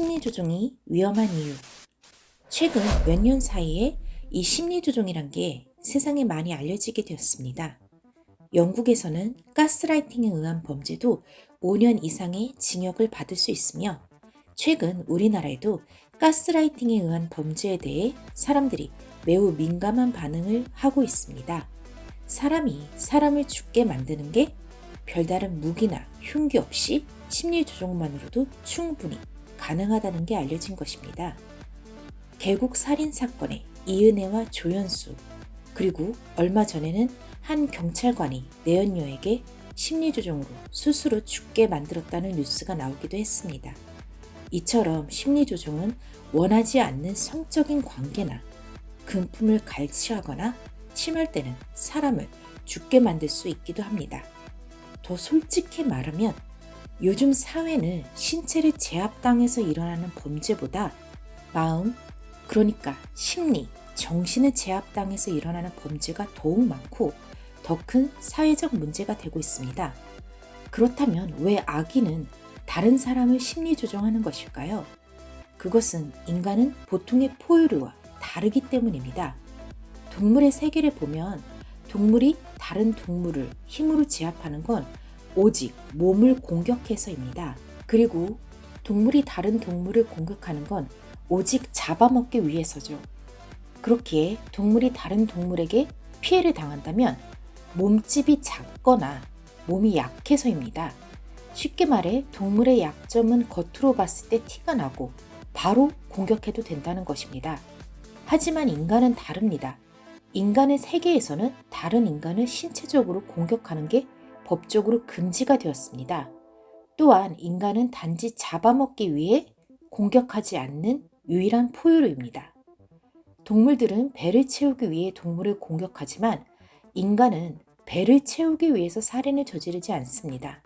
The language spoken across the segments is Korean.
심리조종이 위험한 이유 최근 몇 년 사이에 이 심리조종이란 게 세상에 많이 알려지게 되었습니다. 영국에서는 가스라이팅에 의한 범죄도 5년 이상의 징역을 받을 수 있으며 최근 우리나라에도 가스라이팅에 의한 범죄에 대해 사람들이 매우 민감한 반응을 하고 있습니다. 사람이 사람을 죽게 만드는 게 별다른 무기나 흉기 없이 심리 조종만으로도 충분히 가능하다는 게 알려진 것입니다. 개국 살인 사건의 이은혜와 조연수 그리고 얼마 전에는 한 경찰관이 내연녀에게 심리조종으로 스스로 죽게 만들었다는 뉴스가 나오기도 했습니다. 이처럼 심리조종은 원하지 않는 성적인 관계나 금품을 갈취하거나 심할 때는 사람을 죽게 만들 수 있기도 합니다. 더 솔직히 말하면 요즘 사회는 신체를 제압당해서 일어나는 범죄보다 마음, 그러니까 심리, 정신을 제압당해서 일어나는 범죄가 더욱 많고 더 큰 사회적 문제가 되고 있습니다. 그렇다면 왜 악인은 다른 사람을 심리 조정하는 것일까요? 그것은 인간은 보통의 포유류와 다르기 때문입니다. 동물의 세계를 보면 동물이 다른 동물을 힘으로 제압하는 건 오직 몸을 공격해서입니다. 그리고 동물이 다른 동물을 공격하는 건 오직 잡아먹기 위해서죠. 그렇기에 동물이 다른 동물에게 피해를 당한다면 몸집이 작거나 몸이 약해서입니다. 쉽게 말해 동물의 약점은 겉으로 봤을 때 티가 나고 바로 공격해도 된다는 것입니다. 하지만 인간은 다릅니다. 인간의 세계에서는 다른 인간을 신체적으로 공격하는 게 법적으로 금지가 되었습니다. 또한 인간은 단지 잡아먹기 위해 공격하지 않는 유일한 포유류입니다. 동물들은 배를 채우기 위해 동물을 공격하지만 인간은 배를 채우기 위해서 살인을 저지르지 않습니다.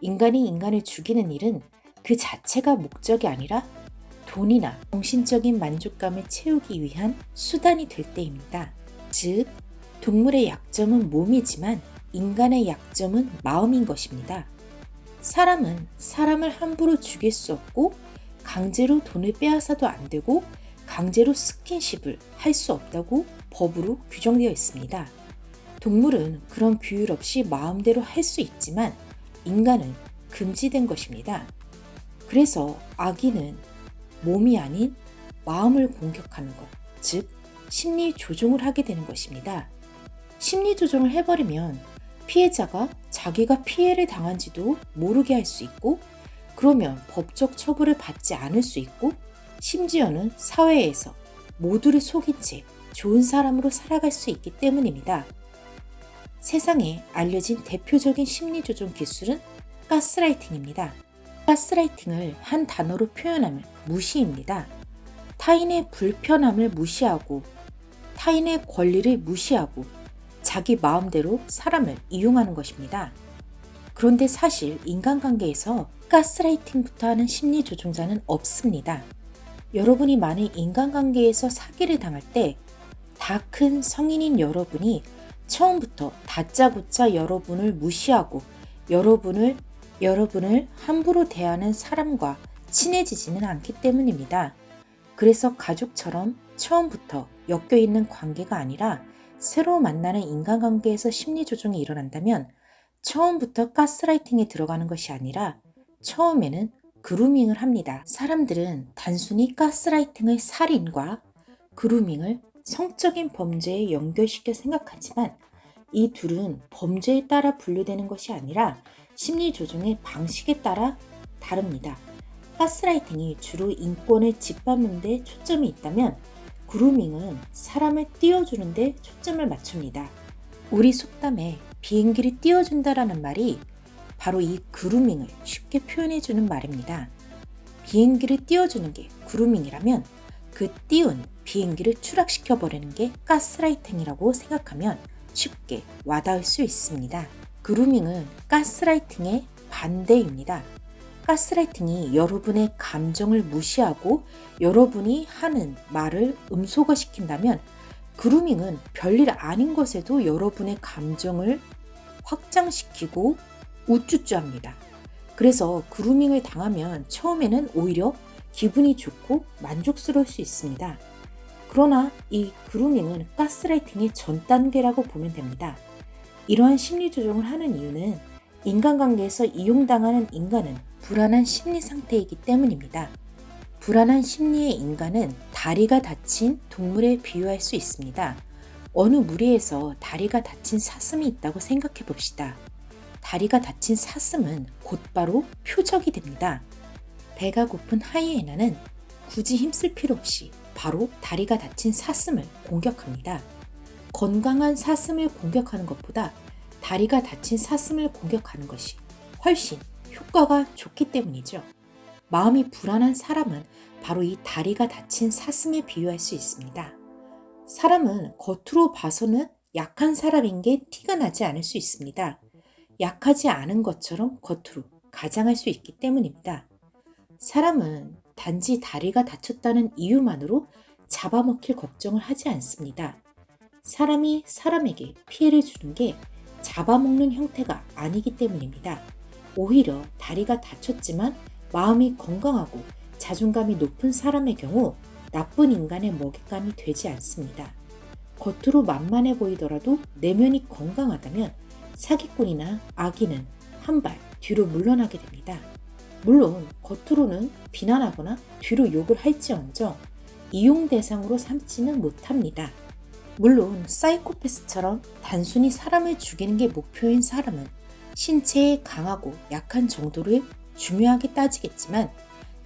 인간이 인간을 죽이는 일은 그 자체가 목적이 아니라 돈이나 정신적인 만족감을 채우기 위한 수단이 될 때입니다. 즉, 동물의 약점은 몸이지만 인간의 약점은 마음인 것입니다. 사람은 사람을 함부로 죽일 수 없고 강제로 돈을 빼앗아도 안 되고 강제로 스킨십을 할 수 없다고 법으로 규정되어 있습니다. 동물은 그런 규율 없이 마음대로 할 수 있지만 인간은 금지된 것입니다. 그래서 아기는 몸이 아닌 마음을 공격하는 것, 즉 심리 조종을 하게 되는 것입니다. 심리 조종을 해버리면 피해자가 자기가 피해를 당한지도 모르게 할 수 있고 그러면 법적 처벌을 받지 않을 수 있고 심지어는 사회에서 모두를 속인 채 좋은 사람으로 살아갈 수 있기 때문입니다. 세상에 알려진 대표적인 심리조종 기술은 가스라이팅입니다. 가스라이팅을 한 단어로 표현하면 무시입니다. 타인의 불편함을 무시하고 타인의 권리를 무시하고 자기 마음대로 사람을 이용하는 것입니다. 그런데 사실 인간관계에서 가스라이팅부터 하는 심리 조종자는 없습니다. 여러분이 만약 인간관계에서 사기를 당할 때 다 큰 성인인 여러분이 처음부터 다짜고짜 여러분을 무시하고 여러분을 여러분을 함부로 대하는 사람과 친해지지는 않기 때문입니다. 그래서 가족처럼 처음부터 엮여 있는 관계가 아니라 새로 만나는 인간관계에서 심리조종이 일어난다면 처음부터 가스라이팅에 들어가는 것이 아니라 처음에는 그루밍을 합니다. 사람들은 단순히 가스라이팅의 살인과 그루밍을 성적인 범죄에 연결시켜 생각하지만 이 둘은 범죄에 따라 분류되는 것이 아니라 심리조종의 방식에 따라 다릅니다. 가스라이팅이 주로 인권을 짓밟는 데 초점이 있다면 그루밍은 사람을 띄워주는 데 초점을 맞춥니다. 우리 속담에 비행기를 띄워준다라는 말이 바로 이 그루밍을 쉽게 표현해주는 말입니다. 비행기를 띄워주는 게 그루밍이라면 그 띄운 비행기를 추락시켜버리는 게 가스라이팅이라고 생각하면 쉽게 와닿을 수 있습니다. 그루밍은 가스라이팅의 반대입니다. 가스라이팅이 여러분의 감정을 무시하고 여러분이 하는 말을 음소거 시킨다면 그루밍은 별일 아닌 것에도 여러분의 감정을 확장시키고 우쭈쭈합니다. 그래서 그루밍을 당하면 처음에는 오히려 기분이 좋고 만족스러울 수 있습니다. 그러나 이 그루밍은 가스라이팅의 전 단계라고 보면 됩니다. 이러한 심리 조정을 하는 이유는 인간관계에서 이용당하는 인간은 불안한 심리 상태이기 때문입니다. 불안한 심리의 인간은 다리가 다친 동물에 비유할 수 있습니다. 어느 무리에서 다리가 다친 사슴이 있다고 생각해 봅시다. 다리가 다친 사슴은 곧바로 표적이 됩니다. 배가 고픈 하이에나는 굳이 힘쓸 필요 없이 바로 다리가 다친 사슴을 공격합니다. 건강한 사슴을 공격하는 것보다 다리가 다친 사슴을 공격하는 것이 훨씬 효과가 좋기 때문이죠. 마음이 불안한 사람은 바로 이 다리가 다친 사슴에 비유할 수 있습니다. 사람은 겉으로 봐서는 약한 사람인 게 티가 나지 않을 수 있습니다. 약하지 않은 것처럼 겉으로 가장할 수 있기 때문입니다. 사람은 단지 다리가 다쳤다는 이유만으로 잡아먹힐 걱정을 하지 않습니다. 사람이 사람에게 피해를 주는 게 잡아먹는 형태가 아니기 때문입니다. 오히려 다리가 다쳤지만 마음이 건강하고 자존감이 높은 사람의 경우 나쁜 인간의 먹잇감이 되지 않습니다. 겉으로 만만해 보이더라도 내면이 건강하다면 사기꾼이나 악인은 한 발 뒤로 물러나게 됩니다. 물론 겉으로는 비난하거나 뒤로 욕을 할지언정 이용 대상으로 삼지는 못합니다. 물론 사이코패스처럼 단순히 사람을 죽이는 게 목표인 사람은 신체에 강하고 약한 정도를 중요하게 따지겠지만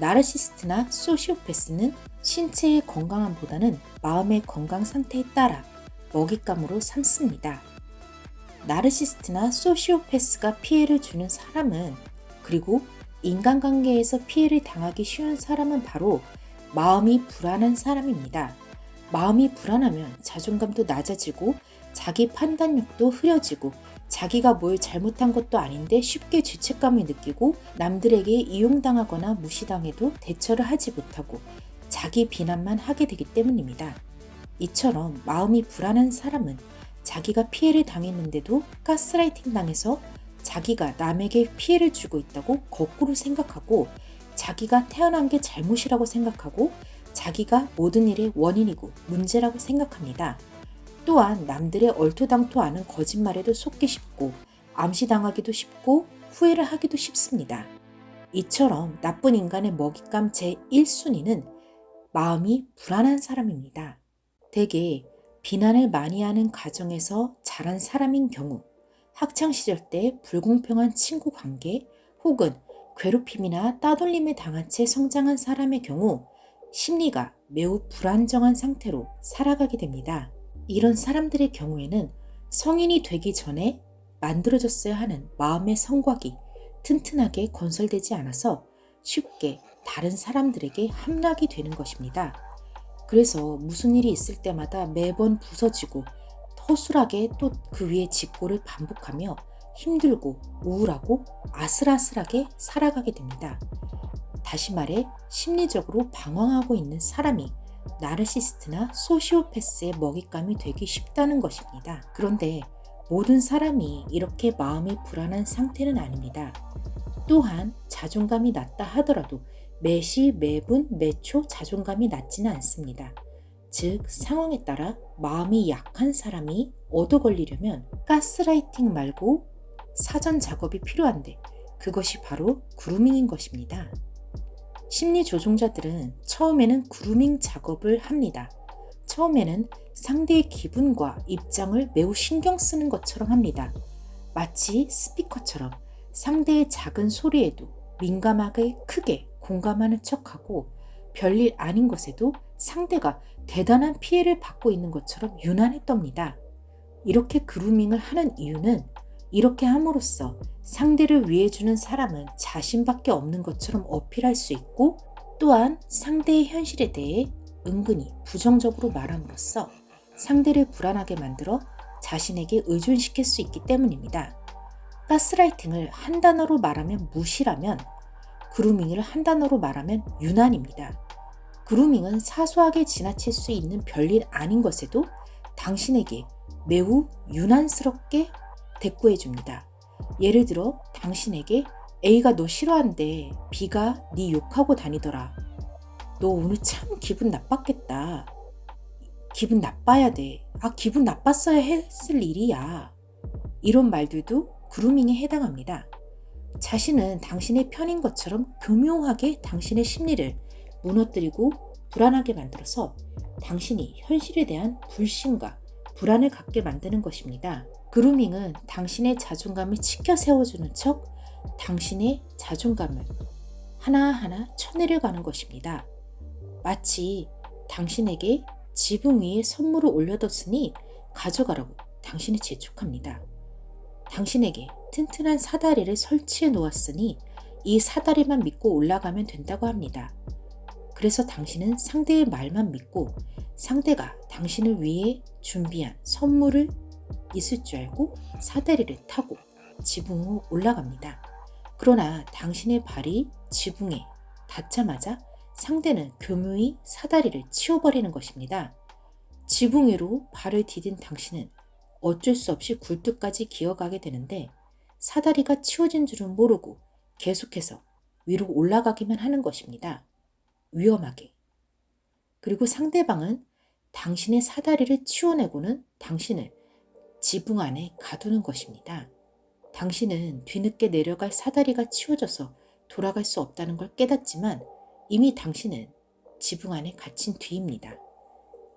나르시스트나 소시오패스는 신체의 건강함보다는 마음의 건강 상태에 따라 먹잇감으로 삼습니다. 나르시스트나 소시오패스가 피해를 주는 사람은 그리고 인간관계에서 피해를 당하기 쉬운 사람은 바로 마음이 불안한 사람입니다. 마음이 불안하면 자존감도 낮아지고 자기 판단력도 흐려지고 자기가 뭘 잘못한 것도 아닌데 쉽게 죄책감을 느끼고 남들에게 이용당하거나 무시당해도 대처를 하지 못하고 자기 비난만 하게 되기 때문입니다. 이처럼 마음이 불안한 사람은 자기가 피해를 당했는데도 가스라이팅 당해서 자기가 남에게 피해를 주고 있다고 거꾸로 생각하고 자기가 태어난 게 잘못이라고 생각하고 자기가 모든 일의 원인이고 문제라고 생각합니다. 또한 남들의 얼토당토 않은 거짓말에도 속기 쉽고 암시당하기도 쉽고 후회를 하기도 쉽습니다. 이처럼 나쁜 인간의 먹잇감 제1순위는 마음이 불안한 사람입니다. 대개 비난을 많이 하는 가정에서 자란 사람인 경우 학창시절 때 불공평한 친구 관계 혹은 괴롭힘이나 따돌림에 당한 채 성장한 사람의 경우 심리가 매우 불안정한 상태로 살아가게 됩니다. 이런 사람들의 경우에는 성인이 되기 전에 만들어졌어야 하는 마음의 성곽이 튼튼하게 건설되지 않아서 쉽게 다른 사람들에게 함락이 되는 것입니다. 그래서 무슨 일이 있을 때마다 매번 부서지고 허술하게 또 그 위에 직고를 반복하며 힘들고 우울하고 아슬아슬하게 살아가게 됩니다. 다시 말해 심리적으로 방황하고 있는 사람이 나르시스트나 소시오패스의 먹잇감이 되기 쉽다는 것입니다. 그런데 모든 사람이 이렇게 마음이 불안한 상태는 아닙니다. 또한 자존감이 낮다 하더라도 매시, 매분, 매초 자존감이 낮지는 않습니다. 즉, 상황에 따라 마음이 약한 사람이 얻어 걸리려면 가스라이팅 말고 사전 작업이 필요한데 그것이 바로 그루밍인 것입니다. 심리 조종자들은 처음에는 그루밍 작업을 합니다. 처음에는 상대의 기분과 입장을 매우 신경 쓰는 것처럼 합니다. 마치 스피커처럼 상대의 작은 소리에도 민감하게 크게 공감하는 척하고 별일 아닌 것에도 상대가 대단한 피해를 받고 있는 것처럼 유난히 떱니다. 이렇게 그루밍을 하는 이유는 이렇게 함으로써 상대를 위해주는 사람은 자신밖에 없는 것처럼 어필할 수 있고 또한 상대의 현실에 대해 은근히 부정적으로 말함으로써 상대를 불안하게 만들어 자신에게 의존시킬 수 있기 때문입니다. 가스라이팅을 한 단어로 말하면 무시라면 그루밍을 한 단어로 말하면 유난입니다. 그루밍은 사소하게 지나칠 수 있는 별일 아닌 것에도 당신에게 매우 유난스럽게 대꾸해 줍니다. 예를 들어 당신에게 A가 너 싫어한대 B가 네 욕하고 다니더라 너 오늘 참 기분 나빴겠다. 기분 나빠야 돼. 아, 기분 나빴어야 했을 일이야. 이런 말들도 그루밍에 해당합니다. 자신은 당신의 편인 것처럼 교묘하게 당신의 심리를 무너뜨리고 불안하게 만들어서 당신이 현실에 대한 불신과 불안을 갖게 만드는 것입니다. 그루밍은 당신의 자존감을 치켜 세워주는 척 당신의 자존감을 하나하나 쳐내려가는 것입니다. 마치 당신에게 지붕 위에 선물을 올려뒀으니 가져가라고 당신을 재촉합니다. 당신에게 튼튼한 사다리를 설치해 놓았으니 이 사다리만 믿고 올라가면 된다고 합니다. 그래서 당신은 상대의 말만 믿고 상대가 당신을 위해 준비한 선물을 있을 줄 알고 사다리를 타고 지붕으로 올라갑니다. 그러나 당신의 발이 지붕에 닿자마자 상대는 교묘히 사다리를 치워버리는 것입니다. 지붕 위로 발을 디딘 당신은 어쩔 수 없이 굴뚝까지 기어가게 되는데 사다리가 치워진 줄은 모르고 계속해서 위로 올라가기만 하는 것입니다. 위험하게. 그리고 상대방은 당신의 사다리를 치워내고는 당신을 지붕 안에 가두는 것입니다. 당신은 뒤늦게 내려갈 사다리가 치워져서 돌아갈 수 없다는 걸 깨닫지만 이미 당신은 지붕 안에 갇힌 뒤입니다.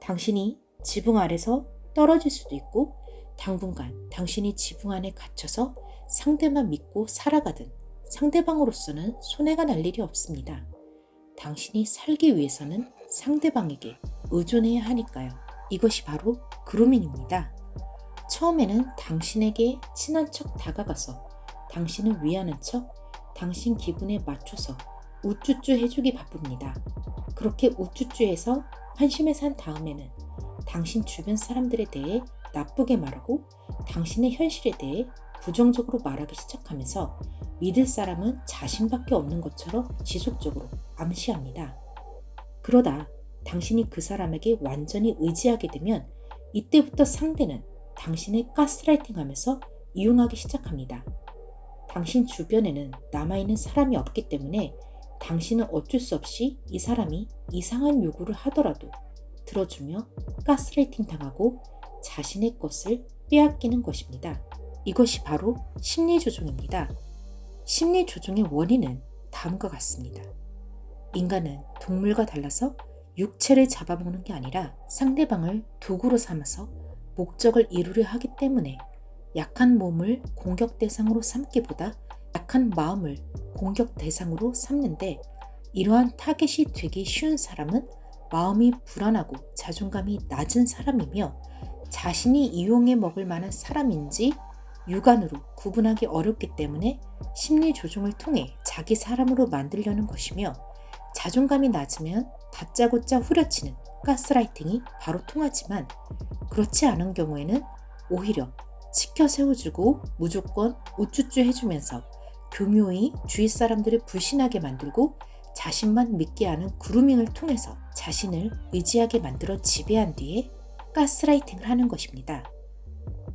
당신이 지붕 아래서 떨어질 수도 있고 당분간 당신이 지붕 안에 갇혀서 상대만 믿고 살아가든 상대방으로서는 손해가 날 일이 없습니다. 당신이 살기 위해서는 상대방에게 의존해야 하니까요. 이것이 바로 그루밍입니다. 처음에는 당신에게 친한 척 다가가서 당신을 위하는 척 당신 기분에 맞춰서 우쭈쭈 해주기 바쁩니다. 그렇게 우쭈쭈해서 환심에 산 다음에는 당신 주변 사람들에 대해 나쁘게 말하고 당신의 현실에 대해 부정적으로 말하기 시작하면서 믿을 사람은 자신밖에 없는 것처럼 지속적으로 암시합니다. 그러다 당신이 그 사람에게 완전히 의지하게 되면 이때부터 상대는 당신을 가스라이팅 하면서 이용하기 시작합니다. 당신 주변에는 남아있는 사람이 없기 때문에 당신은 어쩔 수 없이 이 사람이 이상한 요구를 하더라도 들어주며 가스라이팅 당하고 자신의 것을 빼앗기는 것입니다. 이것이 바로 심리조종입니다. 심리조종의 원인은 다음과 같습니다. 인간은 동물과 달라서 육체를 잡아먹는 게 아니라 상대방을 도구로 삼아서 목적을 이루려 하기 때문에 약한 몸을 공격 대상으로 삼기보다 약한 마음을 공격 대상으로 삼는데 이러한 타겟이 되기 쉬운 사람은 마음이 불안하고 자존감이 낮은 사람이며 자신이 이용해 먹을 만한 사람인지 육안으로 구분하기 어렵기 때문에 심리 조종을 통해 자기 사람으로 만들려는 것이며 자존감이 낮으면 다짜고짜 후려치는 가스라이팅이 바로 통하지만 그렇지 않은 경우에는 오히려 지켜 세워주고 무조건 우쭈쭈 해주면서 교묘히 주위 사람들을 불신하게 만들고 자신만 믿게 하는 그루밍을 통해서 자신을 의지하게 만들어 지배한 뒤에 가스라이팅을 하는 것입니다.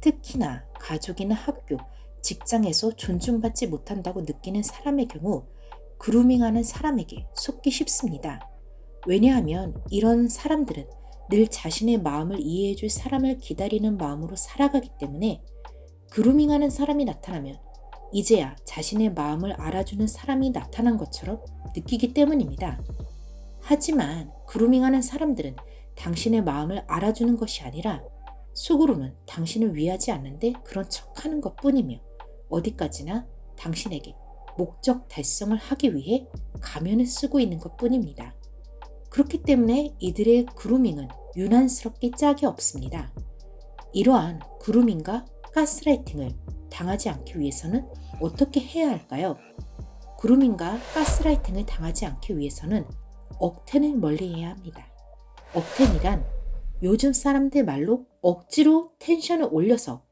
특히나 가족이나 학교, 직장에서 존중받지 못한다고 느끼는 사람의 경우 그루밍하는 사람에게 속기 쉽습니다. 왜냐하면 이런 사람들은 늘 자신의 마음을 이해해줄 사람을 기다리는 마음으로 살아가기 때문에 그루밍하는 사람이 나타나면 이제야 자신의 마음을 알아주는 사람이 나타난 것처럼 느끼기 때문입니다. 하지만 그루밍하는 사람들은 당신의 마음을 알아주는 것이 아니라 속으로는 당신을 위하지 않는데 그런 척하는 것 뿐이며 어디까지나 당신에게 목적 달성을 하기 위해 가면을 쓰고 있는 것 뿐입니다. 그렇기 때문에 이들의 그루밍은 유난스럽게 짝이 없습니다. 이러한 그루밍과 가스라이팅을 당하지 않기 위해서는 어떻게 해야 할까요? 그루밍과 가스라이팅을 당하지 않기 위해서는 억텐을 멀리해야 합니다. 억텐이란 요즘 사람들 말로 억지로 텐션을 올려서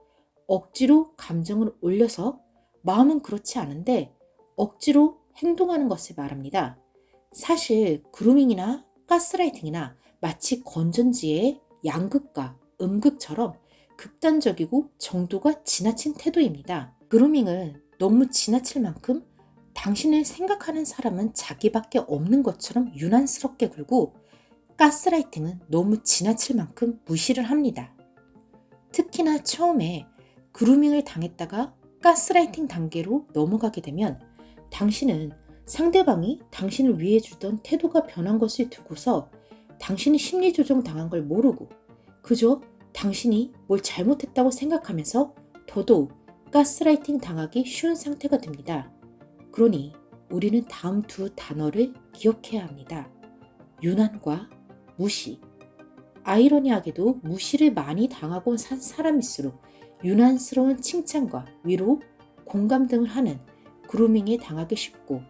억지로 감정을 올려서 마음은 그렇지 않은데 억지로 행동하는 것을 말합니다. 사실 그루밍이나 가스라이팅이나 마치 건전지의 양극과 음극처럼 극단적이고 정도가 지나친 태도입니다. 그루밍은 너무 지나칠 만큼 당신을 생각하는 사람은 자기밖에 없는 것처럼 유난스럽게 굴고 가스라이팅은 너무 지나칠 만큼 무시를 합니다. 특히나 처음에 그루밍을 당했다가 가스라이팅 단계로 넘어가게 되면 당신은 상대방이 당신을 위해 주던 태도가 변한 것을 두고서 당신이 심리조정 당한 걸 모르고 그저 당신이 뭘 잘못했다고 생각하면서 더더욱 가스라이팅 당하기 쉬운 상태가 됩니다. 그러니 우리는 다음 두 단어를 기억해야 합니다. 유난과 무시. 아이러니하게도 무시를 많이 당하고 산 사람일수록 유난스러운 칭찬과 위로, 공감 등을 하는 그루밍에 당하기 쉽고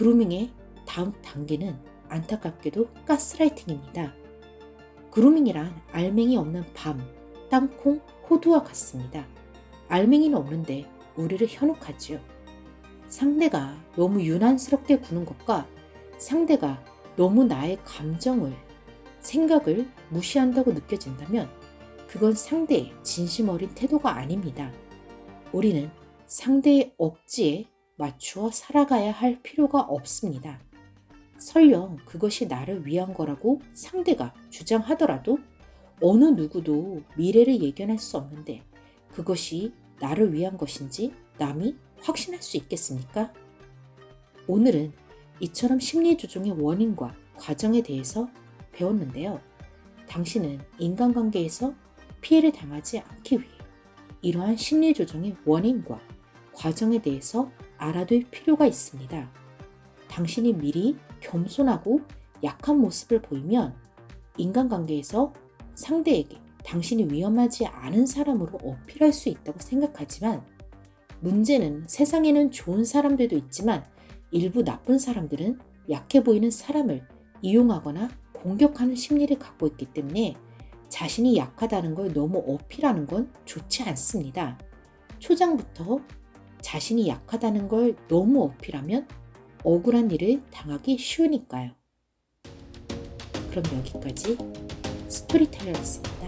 그루밍의 다음 단계는 안타깝게도 가스라이팅입니다. 그루밍이란 알맹이 없는 밤, 땅콩, 호두와 같습니다. 알맹이는 없는데 우리를 현혹하지요. 상대가 너무 유난스럽게 구는 것과 상대가 너무 나의 감정을, 생각을 무시한다고 느껴진다면 그건 상대의 진심 어린 태도가 아닙니다. 우리는 상대의 억지에 맞추어 살아가야 할 필요가 없습니다. 설령 그것이 나를 위한 거라고 상대가 주장하더라도 어느 누구도 미래를 예견할 수 없는데 그것이 나를 위한 것인지 남이 확신할 수 있겠습니까? 오늘은 이처럼 심리조종의 원인과 과정에 대해서 배웠는데요. 당신은 인간관계에서 피해를 당하지 않기 위해 이러한 심리조종의 원인과 과정에 대해서 알아둘 필요가 있습니다. 당신이 미리 겸손하고 약한 모습을 보이면 인간관계에서 상대에게 당신이 위험하지 않은 사람으로 어필할 수 있다고 생각하지만 문제는 세상에는 좋은 사람들도 있지만 일부 나쁜 사람들은 약해 보이는 사람을 이용하거나 공격하는 심리를 갖고 있기 때문에 자신이 약하다는 걸 너무 어필하는 건 좋지 않습니다. 초장부터 자신이 약하다는 걸 너무 어필하면 억울한 일을 당하기 쉬우니까요. 그럼 여기까지 스토리텔러였습니다.